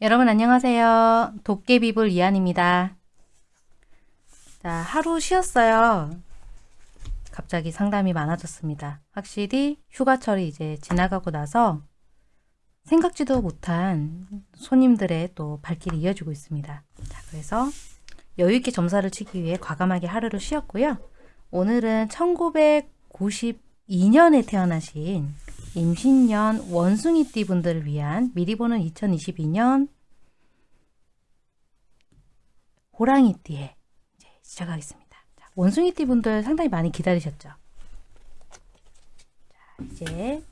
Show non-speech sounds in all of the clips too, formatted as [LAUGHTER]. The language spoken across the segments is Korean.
여러분 안녕하세요. 도깨비불 이한입니다. 자, 하루 쉬었어요. 갑자기 상담이 많아졌습니다. 확실히 휴가철이 이제 지나가고 나서 생각지도 못한 손님들의 또 발길이 이어지고 있습니다. 자, 그래서 여유있게 점사를 치기 위해 과감하게 하루를 쉬었고요. 오늘은 1992년에 태어나신 임신년 원숭이띠 분들을 위한 미리 보는 2022년 호랑이띠에 시작하겠습니다. 자, 원숭이띠 분들 상당히 많이 기다리셨죠? 자, 이제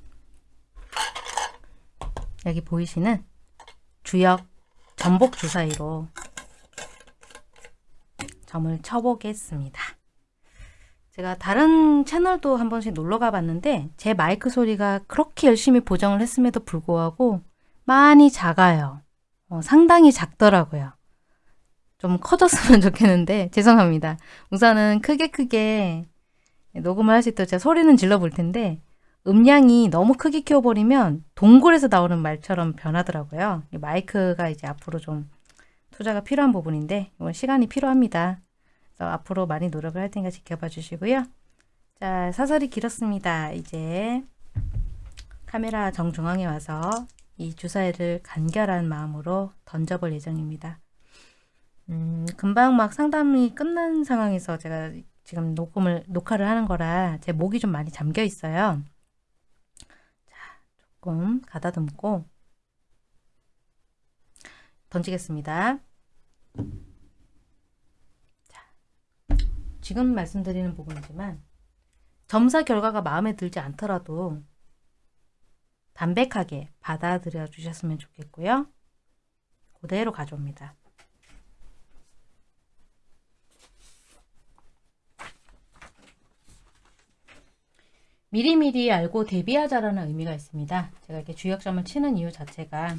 여기 보이시는 주역 전복 주사위로 점을 쳐보겠습니다. 제가 다른 채널도 한 번씩 놀러 가봤는데 제 마이크 소리가 그렇게 열심히 보정을 했음에도 불구하고 많이 작아요. 어, 상당히 작더라고요. 좀 커졌으면 [LAUGHS] 좋겠는데 죄송합니다. 우선은 크게 크게 녹음을 할 수 있도록 제가 소리는 질러 볼 텐데 음량이 너무 크게 키워버리면 동굴에서 나오는 말처럼 변하더라고요. 마이크가 이제 앞으로 좀 투자가 필요한 부분인데 이건 시간이 필요합니다. 그래서 앞으로 많이 노력을 할 테니까 지켜봐 주시고요. 자, 사설이 길었습니다. 이제 카메라 정중앙에 와서 이 주사위를 간결한 마음으로 던져볼 예정입니다. 음, 금방 막 상담이 끝난 상황에서 제가 지금 녹음을, 녹화를 하는 거라 제 목이 좀 많이 잠겨 있어요. 자, 조금 가다듬고 던지겠습니다. 지금 말씀드리는 부분이지만 점사 결과가 마음에 들지 않더라도 담백하게 받아들여 주셨으면 좋겠고요. 그대로 가져옵니다. 미리미리 알고 대비하자라는 의미가 있습니다. 제가 이렇게 주역점을 치는 이유 자체가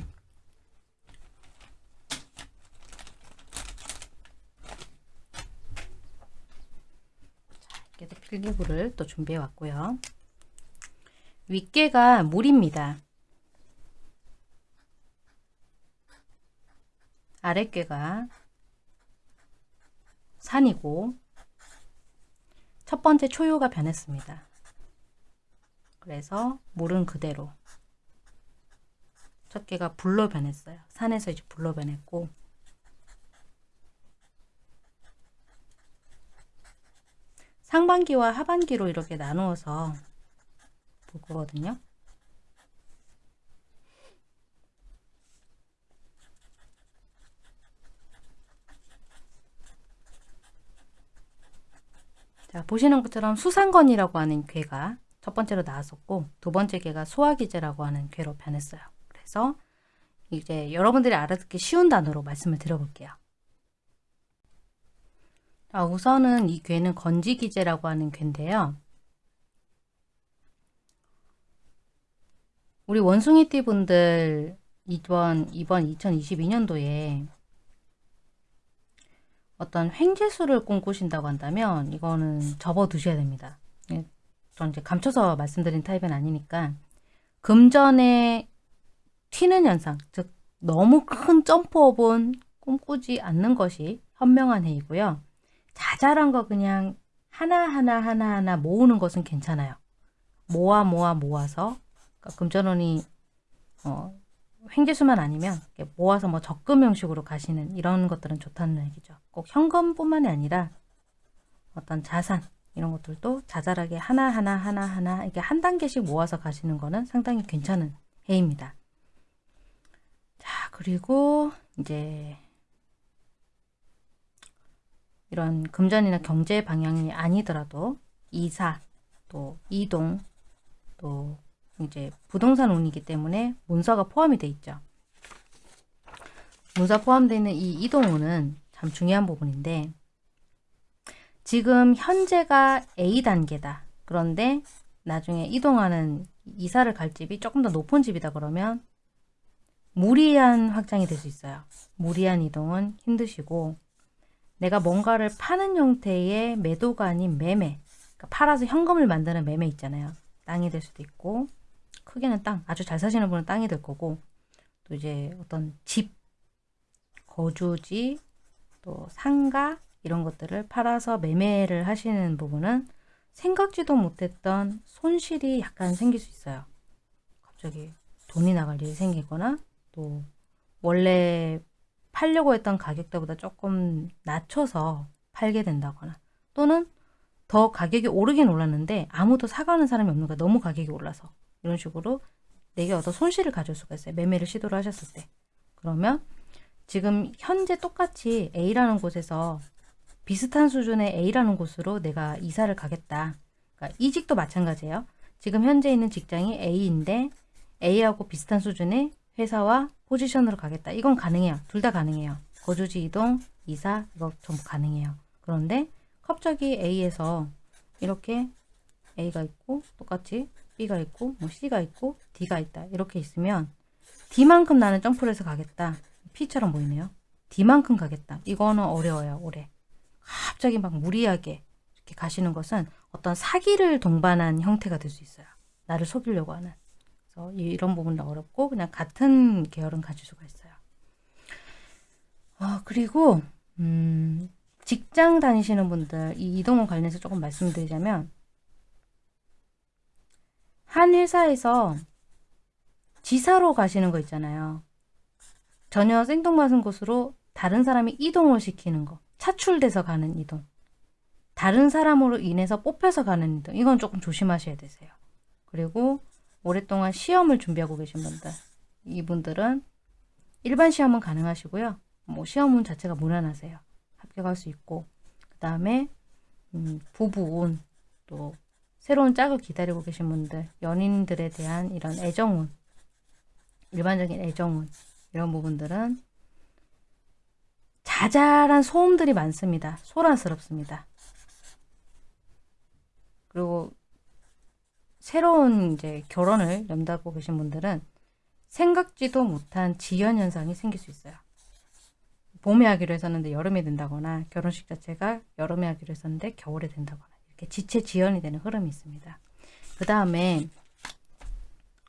이렇게 필기구를 또 준비해 왔고요. 윗개가 물입니다. 아랫개가 산이고 첫 번째 초유가 변했습니다. 그래서 물은 그대로 첫 개가 불로 변했어요. 산에서 이제 불로 변했고 상반기와 하반기로 이렇게 나누어서 볼 거거든요. 자, 보시는 것처럼 수상건이라고 하는 괴가 첫 번째로 나왔었고 두 번째 개가 소화기제라고 하는 괴로 변했어요. 그래서 이제 여러분들이 알아듣기 쉬운 단어로 말씀을 드려볼게요. 자, 우선은 이 괴는 건지기제라고 하는 괴인데요. 우리 원숭이띠 분들 이번, 이번 2022년도에 어떤 횡재수를 꿈꾸신다고 한다면 이거는 접어두셔야 됩니다. 예, 전 이제 감춰서 말씀드린 타입은 아니니까 금전에 튀는 현상, 즉 너무 큰 점프업은 꿈꾸지 않는 것이 현명한 해이고요. 자잘한 거 그냥 하나하나 하나하나 모으는 것은 괜찮아요. 모아 모아 모아서 그러니까 금전운이 어, 횡재수만 아니면 모아서 뭐 적금 형식으로 가시는 이런 것들은 좋다는 얘기죠. 꼭 현금뿐만이 아니라 어떤 자산 이런 것들도 자잘하게 하나하나 하나하나 이렇게 한 단계씩 모아서 가시는 거는 상당히 괜찮은 해입니다. 자 그리고 이제 이런 금전이나 경제 방향이 아니더라도 이사, 또 이동, 또 이제 부동산 운이기 때문에 문서가 포함이 돼 있죠. 문서 포함되어 있는 이 이동운은 참 중요한 부분인데 지금 현재가 A단계다. 그런데 나중에 이동하는 이사를 갈 집이 조금 더 높은 집이다 그러면 무리한 확장이 될 수 있어요. 무리한 이동은 힘드시고 내가 뭔가를 파는 형태의 매도가 아닌 매매 그러니까 팔아서 현금을 만드는 매매 있잖아요. 땅이 될 수도 있고 크게는 땅, 아주 잘 사시는 분은 땅이 될 거고 또 이제 어떤 집, 거주지, 또 상가 이런 것들을 팔아서 매매를 하시는 부분은 생각지도 못했던 손실이 약간 생길 수 있어요. 갑자기 돈이 나갈 일이 생기거나 또 원래 팔려고 했던 가격대보다 조금 낮춰서 팔게 된다거나 또는 더 가격이 오르긴 올랐는데 아무도 사가는 사람이 없는 거야. 너무 가격이 올라서. 이런 식으로 내게 어떤 손실을 가질 수가 있어요. 매매를 시도를 하셨을 때. 그러면 지금 현재 똑같이 A라는 곳에서 비슷한 수준의 A라는 곳으로 내가 이사를 가겠다. 그러니까 이직도 마찬가지예요. 지금 현재 있는 직장이 A인데 A하고 비슷한 수준의 회사와 포지션으로 가겠다. 이건 가능해요. 둘 다 가능해요. 거주지 이동, 이사 이거 전부 가능해요. 그런데 갑자기 A에서 이렇게 A가 있고 똑같이 B가 있고 뭐 C가 있고 D가 있다. 이렇게 있으면 D만큼 나는 점프를 해서 가겠다. P처럼 보이네요. D만큼 가겠다. 이거는 어려워요. 올해. 갑자기 막 무리하게 이렇게 가시는 것은 어떤 사기를 동반한 형태가 될 수 있어요. 나를 속이려고 하는. 그래서 이런 부분은 어렵고 그냥 같은 계열은 가질 수가 있어요. 어, 그리고 음, 직장 다니시는 분들 이 이동원 관련해서 조금 말씀드리자면 한 회사에서 지사로 가시는 거 있잖아요. 전혀 생뚱맞은 곳으로 다른 사람이 이동을 시키는 거. 차출돼서 가는 이동. 다른 사람으로 인해서 뽑혀서 가는 이동. 이건 조금 조심하셔야 되세요. 그리고 오랫동안 시험을 준비하고 계신 분들. 이분들은 일반 시험은 가능하시고요. 뭐 시험운 자체가 무난하세요. 합격할 수 있고 그 다음에 음, 부부운 또 새로운 짝을 기다리고 계신 분들 연인들에 대한 이런 애정운 일반적인 애정운 이런 부분들은 자잘한 소음들이 많습니다. 소란스럽습니다. 그리고 새로운 이제 결혼을 염두하고 계신 분들은 생각지도 못한 지연 현상이 생길 수 있어요. 봄에 하기로 했었는데 여름에 된다거나 결혼식 자체가 여름에 하기로 했었는데 겨울에 된다거나 이렇게 지체 지연이 되는 흐름이 있습니다. 그 다음에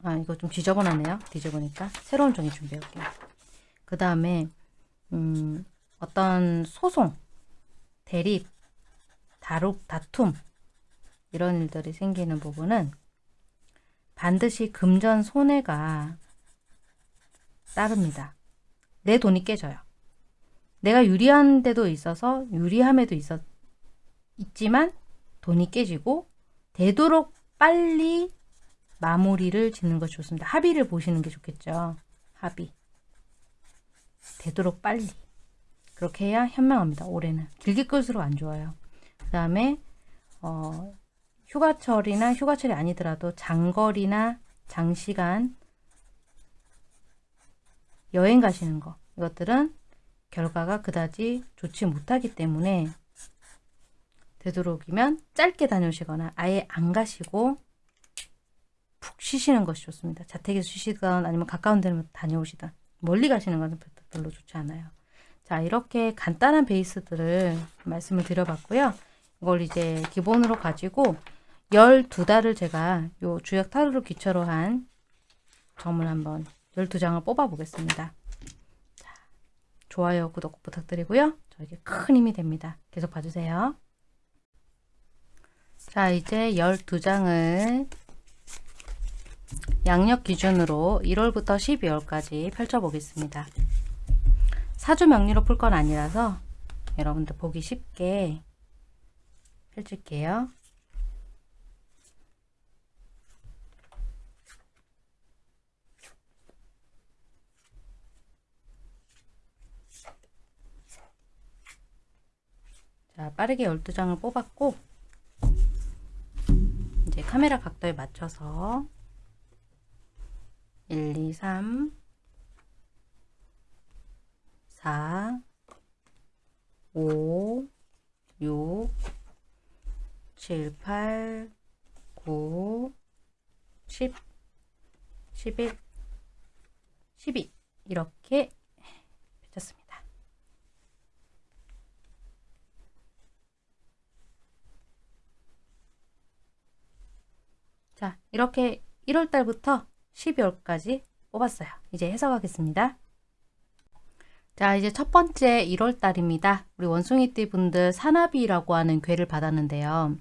아 이거 좀 지저분하네요. 뒤져보니까 새로운 종이 준비할게요. 그 다음에 음, 어떤 소송, 대립, 다룩, 다툼 이런 일들이 생기는 부분은 반드시 금전 손해가 따릅니다. 내 돈이 깨져요. 내가 유리한 데도 있어서 유리함에도 있었, 있지만 돈이 깨지고 되도록 빨리 마무리를 짓는 것이 좋습니다. 합의를 보시는 게 좋겠죠. 합의. 되도록 빨리. 그렇게 해야 현명합니다. 올해는. 길게 끌수록 안 좋아요. 그 다음에 어, 휴가철이나 휴가철이 아니더라도 장거리나 장시간 여행 가시는 거 이것들은 결과가 그다지 좋지 못하기 때문에 되도록이면 짧게 다녀오시거나 아예 안 가시고 푹 쉬시는 것이 좋습니다. 자택에서 쉬시던 아니면 가까운 데로 다녀오시던 멀리 가시는 것은 별로 좋지 않아요. 자 이렇게 간단한 베이스들을 말씀을 드려봤고요. 이걸 이제 기본으로 가지고 12달을 제가 요 주역 타로로 기초로 한 점을 한번 12장을 뽑아 보겠습니다. 좋아요, 구독 부탁드리고요. 저에게 큰 힘이 됩니다. 계속 봐주세요. 자, 이제 12장을 양력 기준으로 1월부터 12월까지 펼쳐보겠습니다. 사주 명리로 풀 건 아니라서 여러분들 보기 쉽게 펼칠게요. 자, 빠르게 12장을 뽑았고 이제 카메라 각도에 맞춰서 1, 2, 3, 4, 5, 6, 7, 8, 9, 10, 11, 12 이렇게 펼쳤습니다. 자, 이렇게 1월달부터 12월까지 뽑았어요. 이제 해석하겠습니다. 자, 이제 첫 번째 1월 달입니다. 우리 원숭이띠 분들 산나비라고 하는 괴를 받았는데요.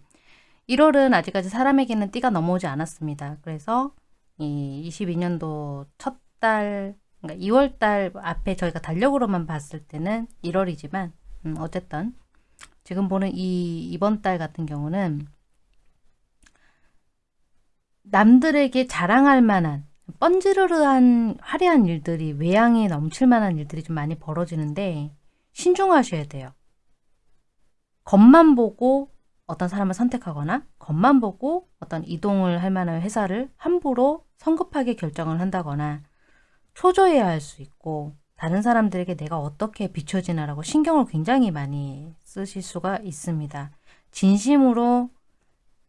1월은 아직까지 사람에게는 띠가 넘어오지 않았습니다. 그래서 이 22년도 첫 달, 그러니까 2월 달 앞에 저희가 달력으로만 봤을 때는 1월이지만 음, 어쨌든 지금 보는 이 이번 달 같은 경우는 남들에게 자랑할 만한 뻔지르르한 화려한 일들이 외양에 넘칠 만한 일들이 좀 많이 벌어지는데 신중하셔야 돼요. 겉만 보고 어떤 사람을 선택하거나 겉만 보고 어떤 이동을 할 만한 회사를 함부로 성급하게 결정을 한다거나 초조해야 할 수 있고 다른 사람들에게 내가 어떻게 비춰지나라고 신경을 굉장히 많이 쓰실 수가 있습니다. 진심으로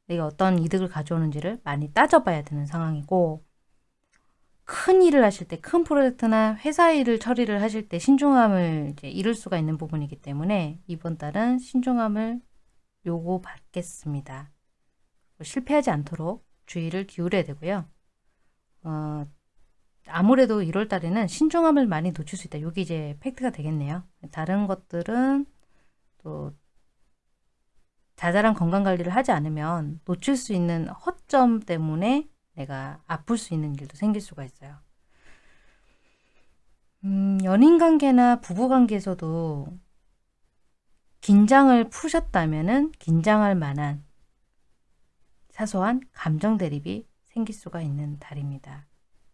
내가 어떤 이득을 가져오는지를 많이 따져봐야 되는 상황이고 큰 일을 하실 때, 큰 프로젝트나 회사 일을 처리를 하실 때 신중함을 이제 잃을 수가 있는 부분이기 때문에 이번 달은 신중함을 요구받겠습니다. 실패하지 않도록 주의를 기울여야 되고요. 어, 아무래도 1월 달에는 신중함을 많이 놓칠 수 있다. 여기 이제 팩트가 되겠네요. 다른 것들은 또 자잘한 건강 관리를 하지 않으면 놓칠 수 있는 허점 때문에 내가 아플 수 있는 일도 생길 수가 있어요. 음, 연인 관계나 부부 관계에서도 긴장을 푸셨다면은 긴장할 만한 사소한 감정 대립이 생길 수가 있는 달입니다.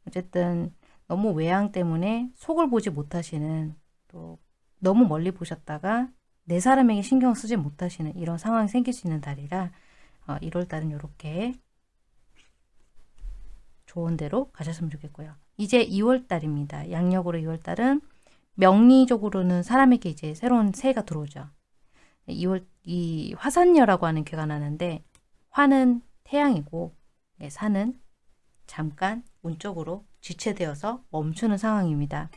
어쨌든 너무 외양 때문에 속을 보지 못하시는 또 너무 멀리 보셨다가 내 사람에게 신경 쓰지 못하시는 이런 상황이 생길 수 있는 달이라 어, 1월 달은 이렇게 좋은 대로 가셨으면 좋겠고요. 이제 2월 달입니다. 양력으로 2월 달은 명리적으로는 사람에게 이제 새로운 새해가 들어오죠. 2월 이 화산녀라고 하는 괴가 나는데 화는 태양이고 예, 산은 잠깐 운쪽으로 지체되어서 멈추는 상황입니다.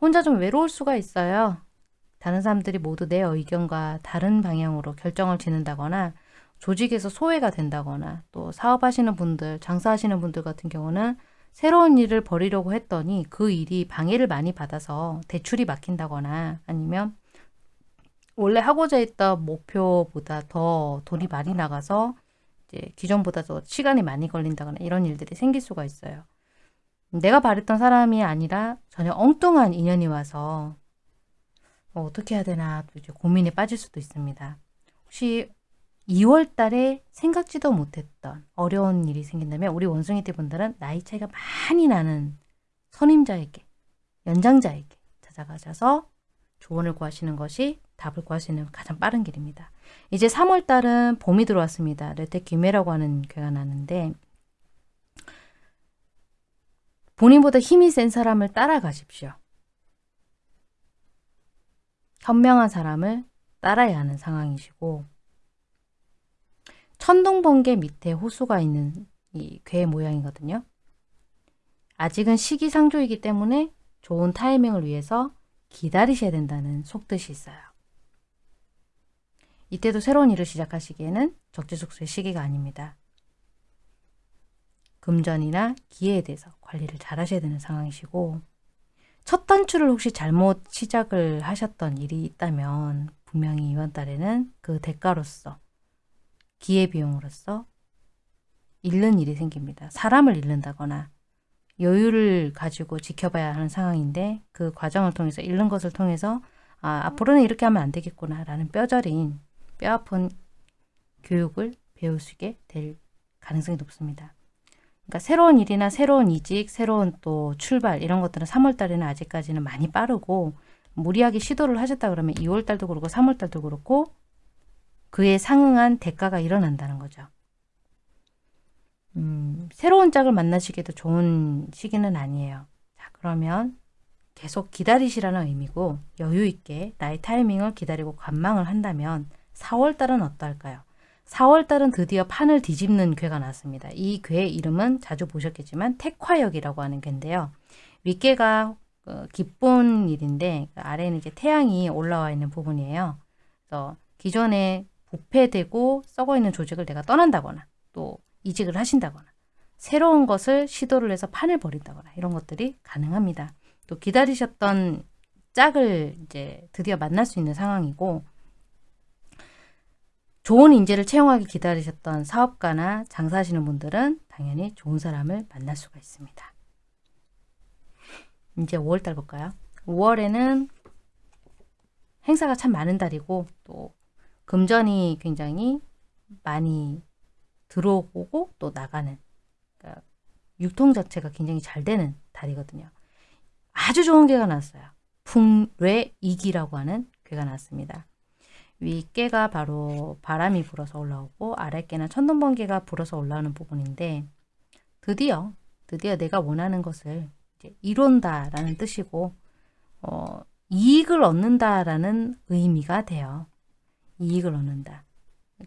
혼자 좀 외로울 수가 있어요. 다른 사람들이 모두 내 의견과 다른 방향으로 결정을 짓는다거나 조직에서 소외가 된다거나 또 사업하시는 분들, 장사하시는 분들 같은 경우는 새로운 일을 벌이려고 했더니 그 일이 방해를 많이 받아서 대출이 막힌다거나 아니면 원래 하고자 했던 목표보다 더 돈이 많이 나가서 이제 기존보다 더 시간이 많이 걸린다거나 이런 일들이 생길 수가 있어요. 내가 바랬던 사람이 아니라 전혀 엉뚱한 인연이 와서 어, 어떻게 해야 되나 또 이제 고민에 빠질 수도 있습니다. 혹시 2월 달에 생각지도 못했던 어려운 일이 생긴다면 우리 원숭이띠 분들은 나이 차이가 많이 나는 선임자에게, 연장자에게 찾아가셔서 조언을 구하시는 것이 답을 있는 가장 빠른 길입니다. 이제 3월 달은 봄이 들어왔습니다. 레테 기메라고 하는 괴가 나는데 본인보다 힘이 센 사람을 따라가십시오. 현명한 사람을 따라야 하는 상황이시고 천둥번개 밑에 호수가 있는 이 괴 모양이거든요. 아직은 시기상조이기 때문에 좋은 타이밍을 위해서 기다리셔야 된다는 속뜻이 있어요. 이때도 새로운 일을 시작하시기에는 적재적소의 시기가 아닙니다. 금전이나 기회에 대해서 관리를 잘 하셔야 되는 상황이시고 첫 단추를 혹시 잘못 시작을 하셨던 일이 있다면 분명히 이번 달에는 그 대가로서 기회비용으로서 잃는 일이 생깁니다. 사람을 잃는다거나 여유를 가지고 지켜봐야 하는 상황인데 그 과정을 통해서 잃는 것을 통해서 아, 앞으로는 이렇게 하면 안 되겠구나 라는 뼈저린 뼈아픈 교육을 배우시게 될 가능성이 높습니다. 그러니까 새로운 일이나 새로운 이직, 새로운 또 출발 이런 것들은 3월 달에는 아직까지는 많이 빠르고 무리하게 시도를 하셨다 그러면 2월 달도 그렇고 3월 달도 그렇고 그에 상응한 대가가 일어난다는 거죠. 음, 새로운 짝을 만나시기도 좋은 시기는 아니에요. 자, 그러면 계속 기다리시라는 의미고 여유 있게 나의 타이밍을 기다리고 관망을 한다면 4월 달은 어떨까요? 4월 달은 드디어 판을 뒤집는 괴가 나왔습니다. 이 괴의 이름은 자주 보셨겠지만 택화역이라고 하는 괴인데요. 윗괴가 어, 기본 일인데 그 아래는 이제 태양이 올라와 있는 부분이에요. 그래서 기존에 부패되고 썩어 있는 조직을 내가 떠난다거나 또 이직을 하신다거나 새로운 것을 시도를 해서 판을 벌인다거나 이런 것들이 가능합니다. 또 기다리셨던 짝을 이제 드디어 만날 수 있는 상황이고 좋은 인재를 채용하기 기다리셨던 사업가나 장사하시는 분들은 당연히 좋은 사람을 만날 수가 있습니다. 이제 5월달 볼까요? 5월에는 행사가 참 많은 달이고 또 금전이 굉장히 많이 들어오고 또 나가는 그러니까 유통 자체가 굉장히 잘 되는 달이거든요. 아주 좋은 개가 났어요. 풍뢰이기라고 하는 괴가 났습니다. 윗개가 바로 바람이 불어서 올라오고 아랫개는 천둥번개가 불어서 올라오는 부분인데 드디어 드디어 내가 원하는 것을 이룬다 라는 뜻이고 어, 이익을 얻는다 라는 의미가 돼요. 이익을 얻는다.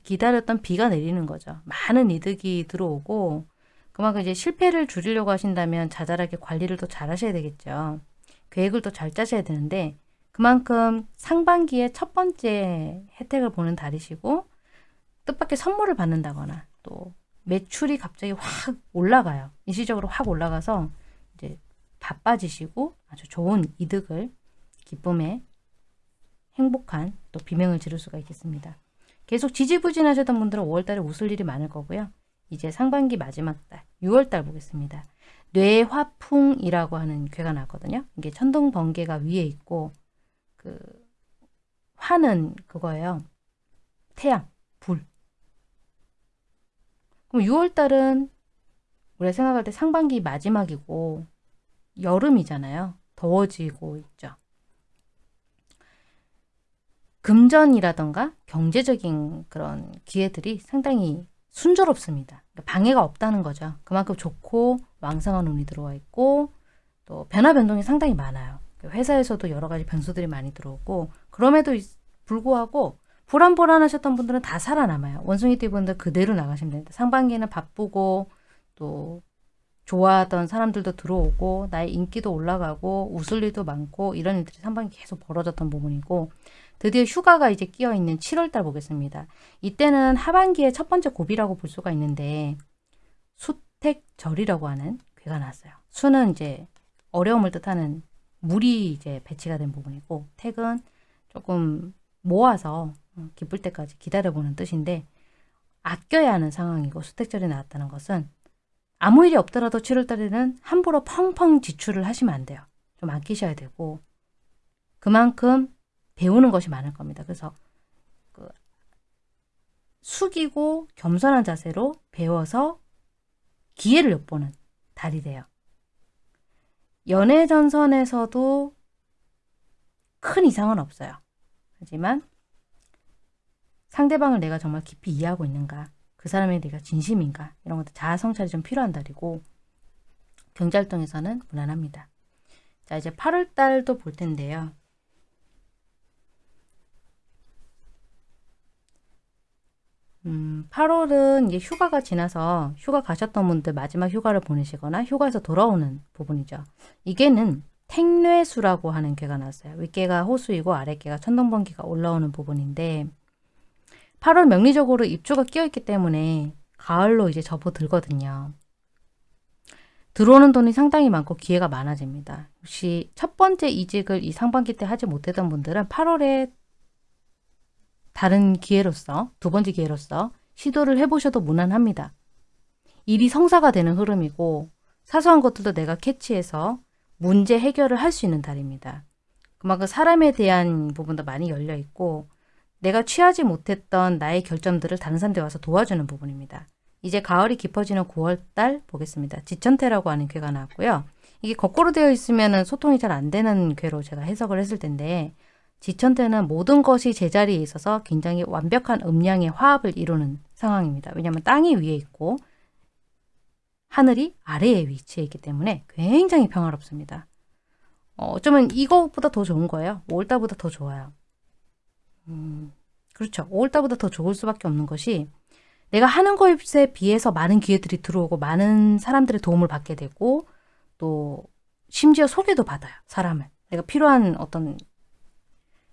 기다렸던 비가 내리는 거죠. 많은 이득이 들어오고 그만큼 이제 실패를 줄이려고 하신다면 자잘하게 관리를 더 잘 하셔야 되겠죠. 계획을 더 잘 짜셔야 되는데 그만큼 상반기에 첫 번째 혜택을 보는 달이시고 뜻밖의 선물을 받는다거나 또 매출이 갑자기 확 올라가요. 일시적으로 확 올라가서 이제 바빠지시고 아주 좋은 이득을 기쁨에 행복한 또 비명을 지를 수가 있겠습니다. 계속 지지부진하셨던 분들은 5월달에 웃을 일이 많을 거고요. 이제 상반기 마지막 달 6월달 보겠습니다. 뇌화풍이라고 하는 괴가 나거든요. 이게 천둥 번개가 위에 있고 그 화는 그거예요. 태양, 불. 그럼 6월달은 우리가 생각할 때 상반기 마지막이고 여름이잖아요. 더워지고 있죠. 금전이라던가 경제적인 그런 기회들이 상당히 순조롭습니다. 그러니까 방해가 없다는 거죠. 그만큼 좋고 왕성한 운이 들어와 있고 또 변화 변동이 상당히 많아요. 회사에서도 여러 가지 변수들이 많이 들어오고 그럼에도 불구하고 불안불안하셨던 분들은 다 살아남아요. 원숭이 띠 분들 그대로 나가시면 됩니다. 상반기에는 바쁘고 또 좋아하던 사람들도 들어오고 나의 인기도 올라가고 웃을 일도 많고 이런 일들이 상반기 계속 벌어졌던 부분이고 드디어 휴가가 이제 끼어 있는 7월달 보겠습니다. 이때는 하반기의 첫 번째 고비라고 볼 수가 있는데 수택절이라고 하는 괴가 나왔어요. 수는 이제 어려움을 뜻하는 물이 이제 배치가 된 부분이고 택은 조금 모아서 어, 기쁠 때까지 기다려보는 뜻인데 아껴야 하는 상황이고 수택절이 나왔다는 것은 아무 일이 없더라도 7월달에는 함부로 펑펑 지출을 하시면 안 돼요. 좀 아끼셔야 되고 그만큼 배우는 것이 많을 겁니다. 그래서 그 숙이고 겸손한 자세로 배워서 기회를 엿보는 달이 돼요. 연애 전선에서도 큰 이상은 없어요. 하지만 상대방을 내가 정말 깊이 이해하고 있는가 그 사람에 내가 진심인가 이런 것들 자아 성찰이 좀 필요한 달이고 경제활동에서는 무난합니다. 자 이제 8월 달도 볼 텐데요. 음, 8월은 이제 휴가가 지나서 휴가 가셨던 분들 마지막 휴가를 보내시거나 휴가에서 돌아오는 부분이죠. 이게는 택뇌수라고 하는 괴가 나왔어요. 윗개가 호수이고 아랫개가 천둥번개가 올라오는 부분인데 8월 명리적으로 입주가 끼어있기 때문에 가을로 이제 접어들거든요. 들어오는 돈이 상당히 많고 기회가 많아집니다. 혹시 첫 번째 이직을 이 상반기 때 하지 못했던 분들은 8월에 다른 기회로서 두 번째 기회로서 시도를 해보셔도 무난합니다. 일이 성사가 되는 흐름이고 사소한 것들도 내가 캐치해서 문제 해결을 할 수 있는 달입니다. 그만큼 사람에 대한 부분도 많이 열려 있고 내가 취하지 못했던 나의 결점들을 다른 사람들이 와서 도와주는 부분입니다. 이제 가을이 깊어지는 9월달 보겠습니다. 지천태라고 하는 괴가 나왔고요. 이게 거꾸로 되어 있으면 소통이 잘 안 되는 괴로 제가 해석을 했을 텐데 지천태는 모든 것이 제자리에 있어서 굉장히 완벽한 음량의 화합을 이루는 상황입니다. 왜냐하면 땅이 위에 있고 하늘이 아래에 위치해 있기 때문에 굉장히 평화롭습니다. 어, 어쩌면 이것보다 더 좋은 거예요. 5월달보다 더 좋아요. 음, 그렇죠. 5월달보다 더 좋을 수밖에 없는 것이 내가 하는 것에 비해서 많은 기회들이 들어오고 많은 사람들의 도움을 받게 되고 또 심지어 소개도 받아요. 사람을. 내가 필요한 어떤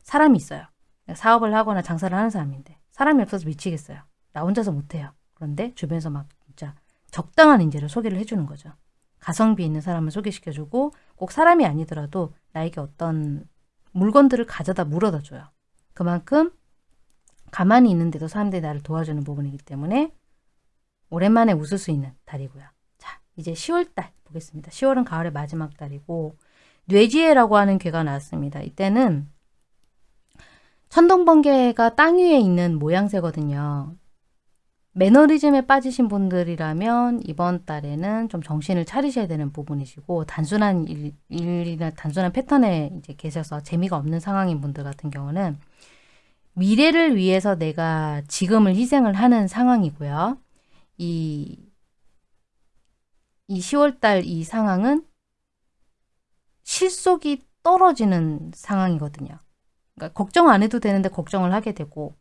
사람이 있어요. 사업을 하거나 장사를 하는 사람인데 사람이 없어서 미치겠어요. 나 혼자서 못해요. 그런데 주변에서 막 진짜 적당한 인재를 소개를 해주는 거죠. 가성비 있는 사람을 소개시켜주고 꼭 사람이 아니더라도 나에게 어떤 물건들을 가져다 물어다 줘요. 그만큼 가만히 있는데도 사람들이 나를 도와주는 부분이기 때문에 오랜만에 웃을 수 있는 달이고요. 자, 이제 10월달 보겠습니다. 10월은 가을의 마지막 달이고 뇌지혜라고 하는 괴가 나왔습니다. 이때는 천둥번개가 땅 위에 있는 모양새거든요. 매너리즘에 빠지신 분들이라면 이번 달에는 좀 정신을 차리셔야 되는 부분이시고 단순한 일, 일이나 단순한 패턴에 이제 계셔서 재미가 없는 상황인 분들 같은 경우는 미래를 위해서 내가 지금을 희생을 하는 상황이고요. 이, 이 10월달 이 상황은 실속이 떨어지는 상황이거든요. 그러니까 걱정 안 해도 되는데 걱정을 하게 되고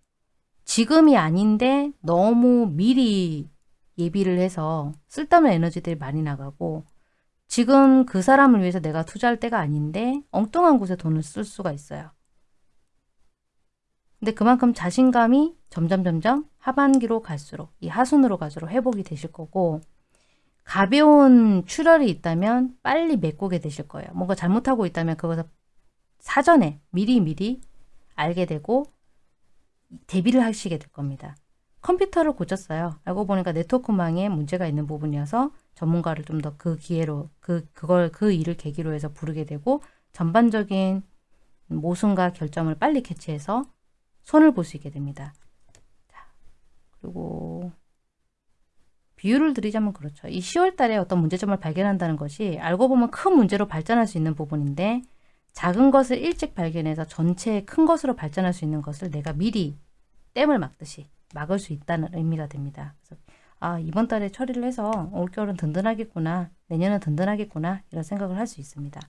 지금이 아닌데 너무 미리 예비를 해서 쓸데없는 에너지들이 많이 나가고 지금 그 사람을 위해서 내가 투자할 때가 아닌데 엉뚱한 곳에 돈을 쓸 수가 있어요. 근데 그만큼 자신감이 점점 점점 하반기로 갈수록 이 하순으로 갈수록 회복이 되실 거고 가벼운 출혈이 있다면 빨리 메꾸게 되실 거예요. 뭔가 잘못하고 있다면 그것을 사전에 미리 미리 알게 되고 대비를 하시게 될 겁니다. 컴퓨터를 고쳤어요. 알고 보니까 네트워크망에 문제가 있는 부분이어서 전문가를 좀 더 그 기회로 그 그걸 그 일을 계기로 해서 부르게 되고 전반적인 모순과 결점을 빨리 캐치해서 손을 볼 수 있게 됩니다. 자, 그리고 비유를 드리자면 그렇죠. 이 10월 달에 어떤 문제점을 발견한다는 것이 알고 보면 큰 문제로 발전할 수 있는 부분인데 작은 것을 일찍 발견해서 전체의 큰 것으로 발전할 수 있는 것을 내가 미리 땜을 막듯이 막을 수 있다는 의미가 됩니다. 그래서 아 이번 달에 처리를 해서 올겨울은 든든하겠구나 내년은 든든하겠구나 이런 생각을 할 수 있습니다.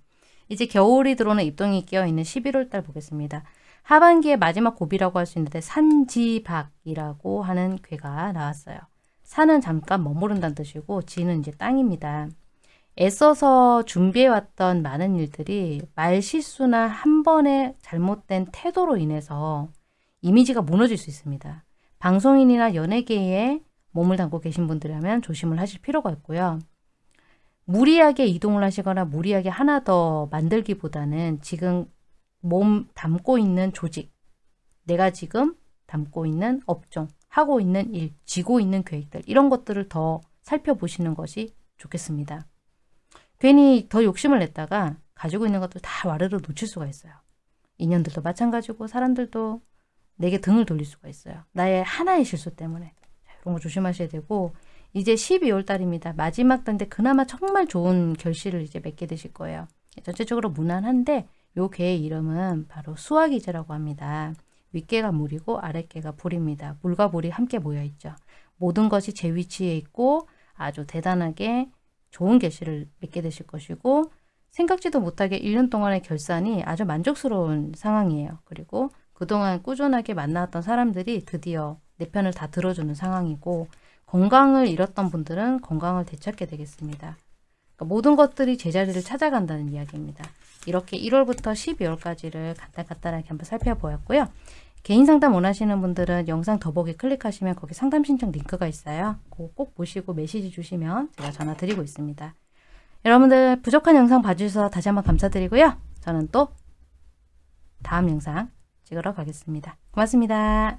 이제 겨울이 들어오는 입동이 끼어있는 11월 달 보겠습니다. 하반기의 마지막 고비라고 할 수 있는데 산지박이라고 하는 괴가 나왔어요. 산은 잠깐 머무른다는 뜻이고 지는 이제 땅입니다. 애써서 준비해왔던 많은 일들이 말실수나 한 번의 잘못된 태도로 인해서 이미지가 무너질 수 있습니다. 방송인이나 연예계에 몸을 담고 계신 분들이라면 조심을 하실 필요가 있고요. 무리하게 이동을 하시거나 무리하게 하나 더 만들기보다는 지금 몸 담고 있는 조직, 내가 지금 담고 있는 업종, 하고 있는 일, 지고 있는 계획들 이런 것들을 더 살펴보시는 것이 좋겠습니다. 괜히 더 욕심을 냈다가 가지고 있는 것들 다 와르르 놓칠 수가 있어요. 인연들도 마찬가지고 사람들도 내게 등을 돌릴 수가 있어요. 나의 하나의 실수 때문에. 이런 거 조심하셔야 되고 이제 12월 달입니다. 마지막 달인데 그나마 정말 좋은 결실을 이제 맺게 되실 거예요. 전체적으로 무난한데 요 개의 이름은 바로 수화기제라고 합니다. 윗개가 물이고 아랫개가 불입니다. 물과 불이 함께 모여 있죠. 모든 것이 제 위치에 있고 아주 대단하게 좋은 결실을 맺게 되실 것이고 생각지도 못하게 1년 동안의 결산이 아주 만족스러운 상황이에요. 그리고 그동안 꾸준하게 만나왔던 사람들이 드디어 내 편을 다 들어주는 상황이고 건강을 잃었던 분들은 건강을 되찾게 되겠습니다. 그러니까 모든 것들이 제자리를 찾아간다는 이야기입니다. 이렇게 1월부터 12월까지를 간단간단하게 한번 살펴보았고요. 개인 상담 원하시는 분들은 영상 더보기 클릭하시면 거기 상담 신청 링크가 있어요. 꼭 보시고 메시지 주시면 제가 전화 드리고 있습니다. 여러분들 부족한 영상 봐주셔서 다시 한번 감사드리고요. 저는 또 다음 영상 찍으러 가겠습니다. 고맙습니다.